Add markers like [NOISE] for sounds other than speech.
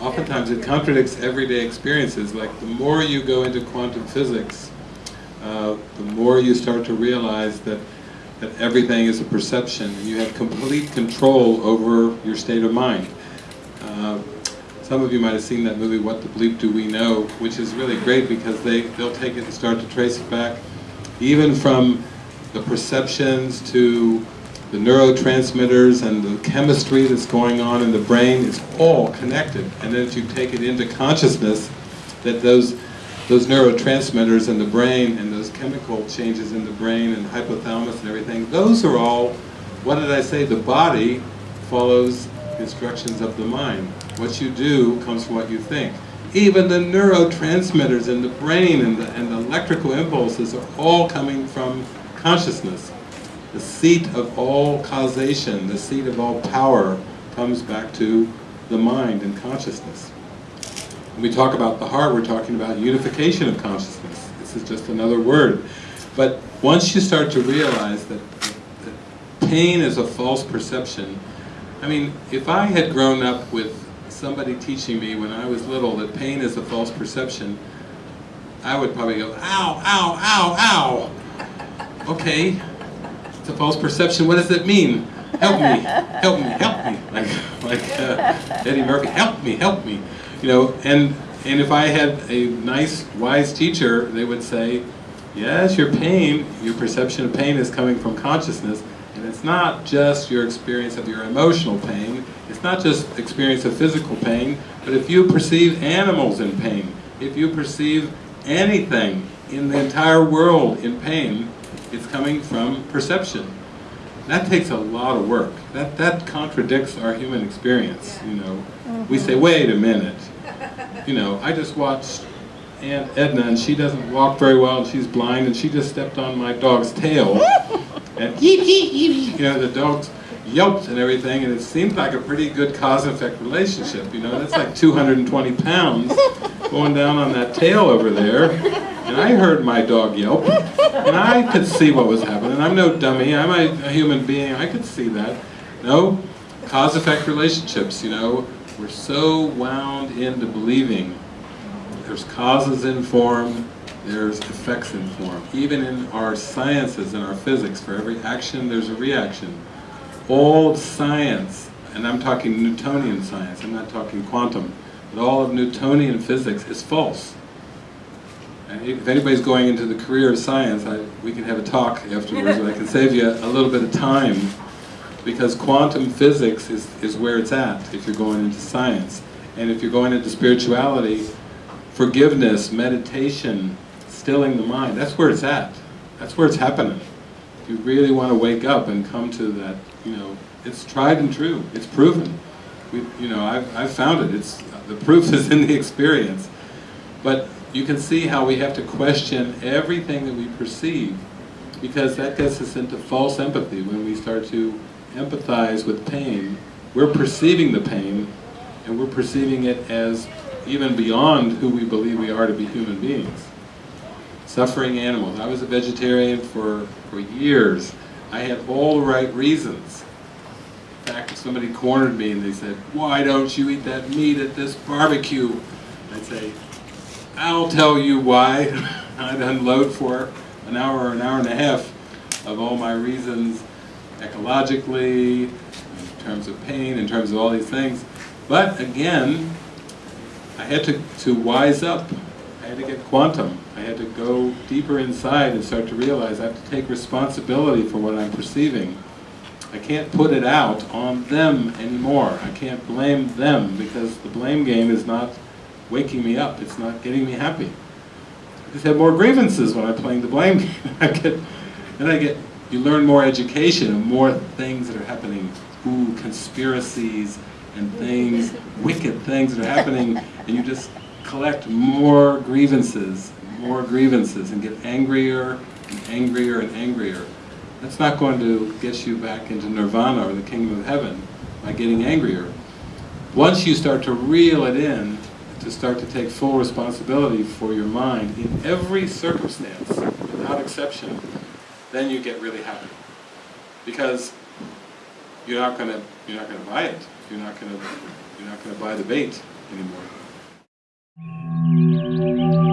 Oftentimes it contradicts everyday experiences, like the more you go into quantum physics, uh, the more you start to realize that, that everything is a perception, and you have complete control over your state of mind. Uh, some of you might have seen that movie, What the Bleep Do We Know, which is really great because they, they'll take it and start to trace it back, even from the perceptions to the neurotransmitters and the chemistry that's going on in the brain is all connected. And then if you take it into consciousness, that those, those neurotransmitters in the brain and those chemical changes in the brain and hypothalamus and everything, those are all, what did I say, the body follows instructions of the mind. What you do comes from what you think. Even the neurotransmitters in the brain and the, and the electrical impulses are all coming from consciousness. The seat of all causation, the seat of all power, comes back to the mind and consciousness. When we talk about the heart, we're talking about unification of consciousness. This is just another word. But once you start to realize that, that pain is a false perception, I mean, if I had grown up with somebody teaching me when I was little that pain is a false perception, I would probably go, ow, ow, ow, ow. Okay, it's a false perception, what does it mean? Help me, help me, help me. [LAUGHS] Like, like uh, Eddie Murphy, help me, help me. You know, and, and if I had a nice, wise teacher, they would say, yes, your pain, your perception of pain is coming from consciousness, it's not just your experience of your emotional pain, it's not just experience of physical pain, but if you perceive animals in pain, if you perceive anything in the entire world in pain, it's coming from perception. That takes a lot of work. That, that contradicts our human experience, you know. Mm-hmm. We say, wait a minute. You know, I just watched Aunt Edna and she doesn't walk very well and she's blind and she just stepped on my dog's tail [LAUGHS] and you know, the dogs yelped and everything, and it seemed like a pretty good cause-effect relationship, you know, that's like 220 pounds going down on that tail over there, and I heard my dog yelp, and I could see what was happening. I'm no dummy, I'm a, a human being, I could see that. No, cause-effect relationships, you know, we're so wound into believing there's causes in form, there's effects in form. Even in our sciences, in our physics, for every action there's a reaction. All science, and I'm talking Newtonian science, I'm not talking quantum, but all of Newtonian physics is false. And if anybody's going into the career of science, I, we can have a talk afterwards, but I can save you a little bit of time, because quantum physics is, is where it's at if you're going into science. And if you're going into spirituality, forgiveness, meditation, stilling the mind, that's where it's at. That's where it's happening. If you really want to wake up and come to that, you know, it's tried and true. It's proven. We, you know, I've, I've found it. It's, the proof [LAUGHS] is in the experience. But you can see how we have to question everything that we perceive because that gets us into false empathy when we start to empathize with pain. We're perceiving the pain and we're perceiving it as even beyond who we believe we are to be human beings suffering animals. I was a vegetarian for, for years. I had all the right reasons. In fact, if somebody cornered me and they said, why don't you eat that meat at this barbecue? I'd say, I'll tell you why. [LAUGHS] I'd unload for an hour or an hour and a half of all my reasons ecologically, in terms of pain, in terms of all these things. But again, I had to, to wise up. I had to get quantum. I had to go deeper inside and start to realize I have to take responsibility for what I'm perceiving. I can't put it out on them anymore. I can't blame them because the blame game is not waking me up. It's not getting me happy. I just have more grievances when I'm playing the blame [LAUGHS] game. I get, then I get, you learn more education and more things that are happening. Ooh, conspiracies and things, wicked things that are happening, and you just collect more grievances, more grievances, and get angrier and angrier and angrier. That's not going to get you back into nirvana or the kingdom of heaven by getting angrier. Once you start to reel it in, to start to take full responsibility for your mind in every circumstance, without exception, then you get really happy. Because you're not gonna you're not gonna buy it. You're not gonna you're not gonna buy the bait anymore. Thank you.